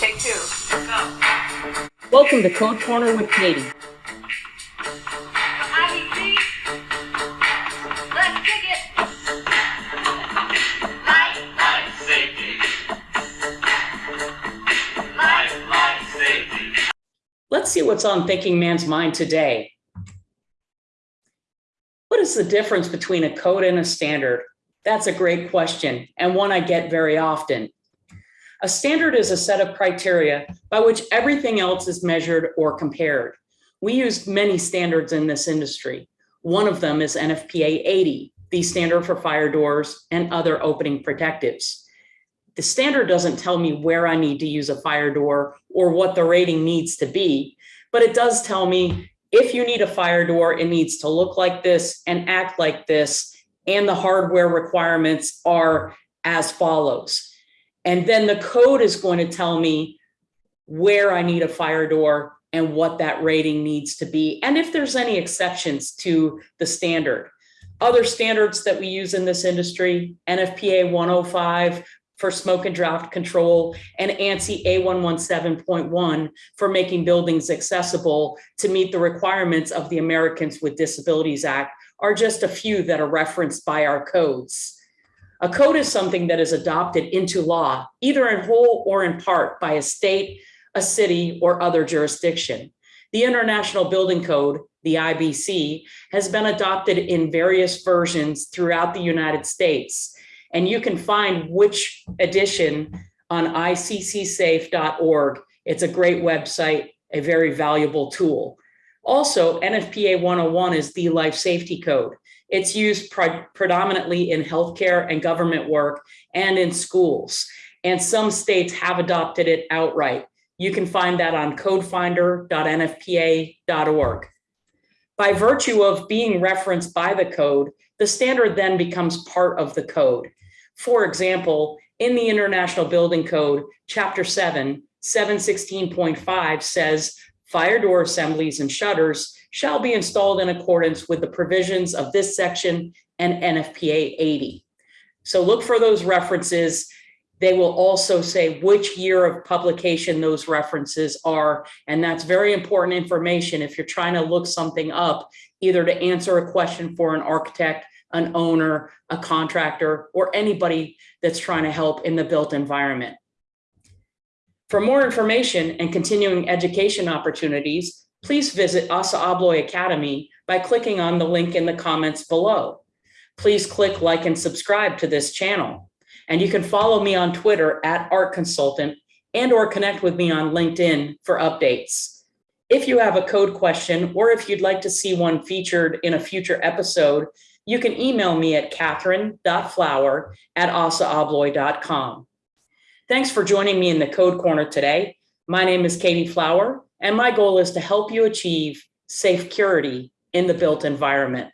Take two. Go. Welcome to Code Corner with Katie. IBC. Let's kick it. Life, Life safety. life, Life safety. Let's see what's on Thinking Man's mind today. What is the difference between a code and a standard? That's a great question and one I get very often. A standard is a set of criteria by which everything else is measured or compared. We use many standards in this industry. One of them is NFPA 80, the standard for fire doors and other opening protectives. The standard doesn't tell me where I need to use a fire door or what the rating needs to be, but it does tell me if you need a fire door, it needs to look like this and act like this, and the hardware requirements are as follows. And then the code is going to tell me where I need a fire door and what that rating needs to be, and if there's any exceptions to the standard. Other standards that we use in this industry, NFPA 105 for smoke and draft control and ANSI A117.1 for making buildings accessible to meet the requirements of the Americans with Disabilities Act are just a few that are referenced by our codes. A code is something that is adopted into law, either in whole or in part by a state, a city, or other jurisdiction. The International Building Code, the IBC, has been adopted in various versions throughout the United States. And you can find which edition on iccsafe.org. It's a great website, a very valuable tool. Also, NFPA 101 is the life safety code. It's used pre predominantly in healthcare and government work and in schools. And some states have adopted it outright. You can find that on codefinder.nfpa.org. By virtue of being referenced by the code, the standard then becomes part of the code. For example, in the International Building Code, Chapter 7, 716.5 says fire door assemblies and shutters shall be installed in accordance with the provisions of this section and NFPA 80. So look for those references. They will also say which year of publication those references are. And that's very important information if you're trying to look something up, either to answer a question for an architect, an owner, a contractor, or anybody that's trying to help in the built environment. For more information and continuing education opportunities, please visit ASSA ABLOY Academy by clicking on the link in the comments below. Please click like and subscribe to this channel. And you can follow me on Twitter at Art Consultant and or connect with me on LinkedIn for updates. If you have a code question or if you'd like to see one featured in a future episode, you can email me at catherine.flower at assaabloy.com. Thanks for joining me in the Code Corner today. My name is Katie Flower, and my goal is to help you achieve safe security in the built environment.